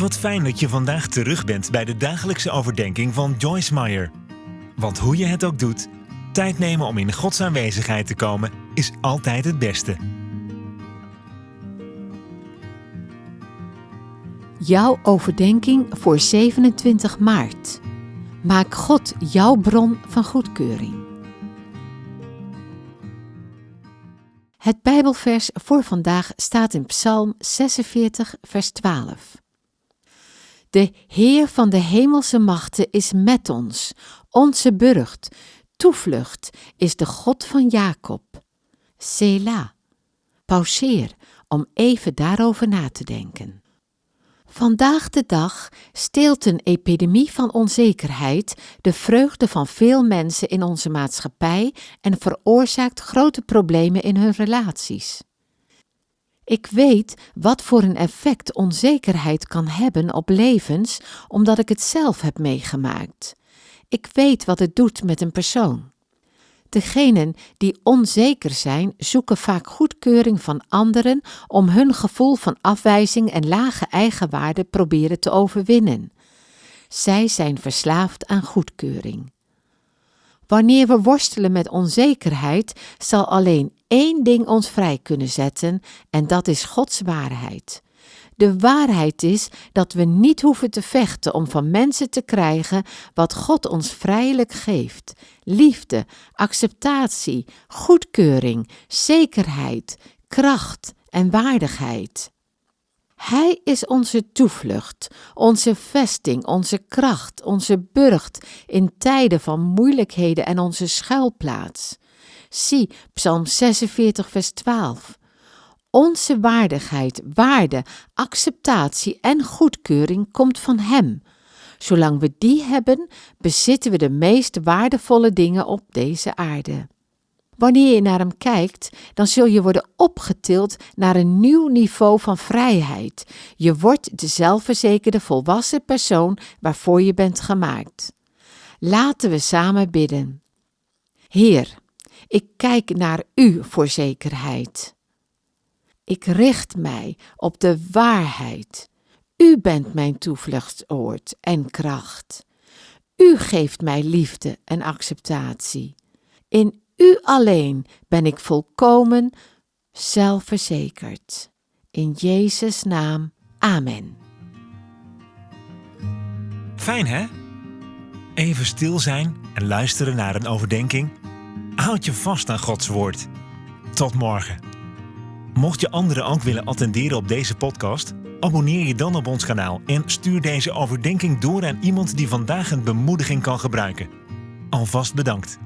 Wat fijn dat je vandaag terug bent bij de dagelijkse overdenking van Joyce Meyer. Want hoe je het ook doet, tijd nemen om in Gods aanwezigheid te komen is altijd het beste. Jouw overdenking voor 27 maart. Maak God jouw bron van goedkeuring. Het Bijbelvers voor vandaag staat in Psalm 46, vers 12. De Heer van de hemelse machten is met ons, onze burcht, toevlucht is de God van Jacob. Sela. Pauzeer om even daarover na te denken. Vandaag de dag steelt een epidemie van onzekerheid de vreugde van veel mensen in onze maatschappij en veroorzaakt grote problemen in hun relaties. Ik weet wat voor een effect onzekerheid kan hebben op levens, omdat ik het zelf heb meegemaakt. Ik weet wat het doet met een persoon. Degenen die onzeker zijn, zoeken vaak goedkeuring van anderen om hun gevoel van afwijzing en lage eigenwaarde proberen te overwinnen. Zij zijn verslaafd aan goedkeuring. Wanneer we worstelen met onzekerheid, zal alleen één ding ons vrij kunnen zetten, en dat is Gods waarheid. De waarheid is dat we niet hoeven te vechten om van mensen te krijgen wat God ons vrijelijk geeft: liefde, acceptatie, goedkeuring, zekerheid, kracht en waardigheid. Hij is onze toevlucht, onze vesting, onze kracht, onze burcht in tijden van moeilijkheden en onze schuilplaats. Zie Psalm 46, vers 12. Onze waardigheid, waarde, acceptatie en goedkeuring komt van Hem. Zolang we die hebben, bezitten we de meest waardevolle dingen op deze aarde. Wanneer je naar Hem kijkt, dan zul je worden opgetild naar een nieuw niveau van vrijheid. Je wordt de zelfverzekerde volwassen persoon waarvoor je bent gemaakt. Laten we samen bidden. Heer, ik kijk naar U voor zekerheid. Ik richt mij op de waarheid. U bent mijn toevluchtsoord en kracht. U geeft mij liefde en acceptatie. In U alleen ben ik volkomen zelfverzekerd. In Jezus' naam. Amen. Fijn hè? Even stil zijn en luisteren naar een overdenking. Houd je vast aan Gods woord. Tot morgen. Mocht je anderen ook willen attenderen op deze podcast, abonneer je dan op ons kanaal en stuur deze overdenking door aan iemand die vandaag een bemoediging kan gebruiken. Alvast bedankt.